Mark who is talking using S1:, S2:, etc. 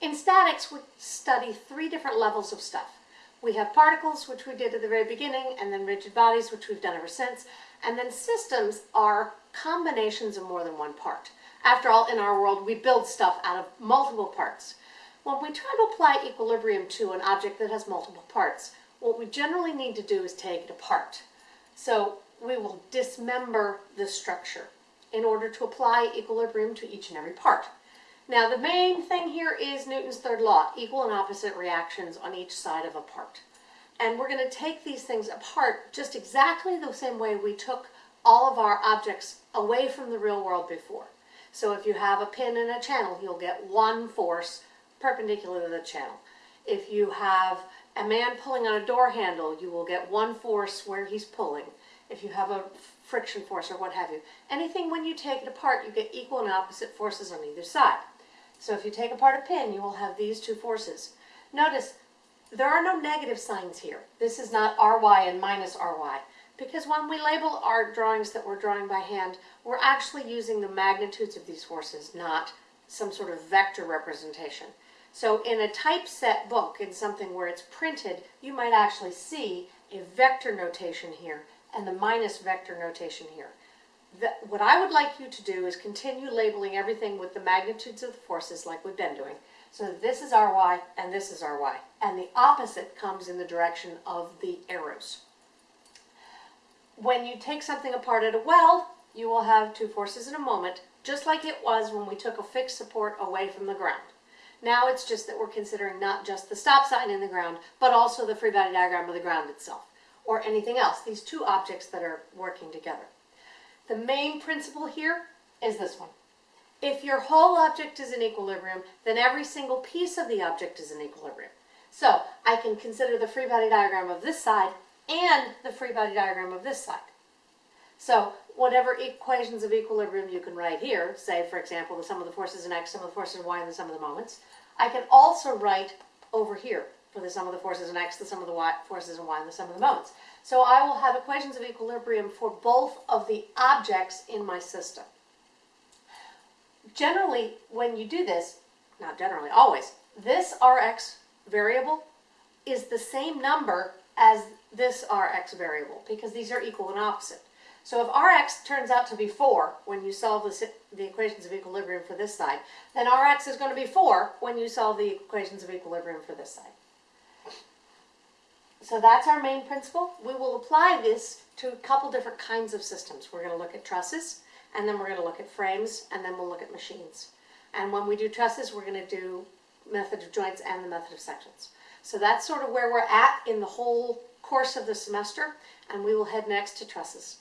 S1: In statics, we study three different levels of stuff. We have particles, which we did at the very beginning, and then rigid bodies, which we've done ever since. And then systems are combinations of more than one part. After all, in our world, we build stuff out of multiple parts. When we try to apply equilibrium to an object that has multiple parts, what we generally need to do is take it apart. So we will dismember the structure in order to apply equilibrium to each and every part. Now the main thing here is Newton's third law, equal and opposite reactions on each side of a part. And we're going to take these things apart just exactly the same way we took all of our objects away from the real world before. So if you have a pin and a channel, you'll get one force perpendicular to the channel. If you have a man pulling on a door handle, you will get one force where he's pulling. If you have a friction force or what have you. Anything when you take it apart, you get equal and opposite forces on either side. So if you take apart a pin, you will have these two forces. Notice, there are no negative signs here. This is not Ry and minus Ry. Because when we label our drawings that we're drawing by hand, we're actually using the magnitudes of these forces, not some sort of vector representation. So in a typeset book, in something where it's printed, you might actually see a vector notation here and the minus vector notation here. The, what I would like you to do is continue labeling everything with the magnitudes of the forces like we've been doing. So this is Ry and this is Ry. And the opposite comes in the direction of the arrows. When you take something apart at a weld, you will have two forces in a moment, just like it was when we took a fixed support away from the ground. Now it's just that we're considering not just the stop sign in the ground, but also the free body diagram of the ground itself, or anything else, these two objects that are working together. The main principle here is this one. If your whole object is in equilibrium, then every single piece of the object is in equilibrium. So I can consider the free body diagram of this side and the free body diagram of this side. So whatever equations of equilibrium you can write here, say for example the sum of the forces in x, sum of the forces in y, and the sum of the moments, I can also write over here for the sum of the forces in x, the sum of the y, forces in y, and the sum of the moments. So I will have equations of equilibrium for both of the objects in my system. Generally, when you do this, not generally, always, this Rx variable is the same number as this Rx variable because these are equal and opposite. So if Rx turns out to be 4 when you solve the, the equations of equilibrium for this side, then Rx is going to be 4 when you solve the equations of equilibrium for this side. So that's our main principle. We will apply this to a couple different kinds of systems. We're going to look at trusses, and then we're going to look at frames, and then we'll look at machines. And when we do trusses, we're going to do method of joints and the method of sections. So that's sort of where we're at in the whole course of the semester, and we will head next to trusses.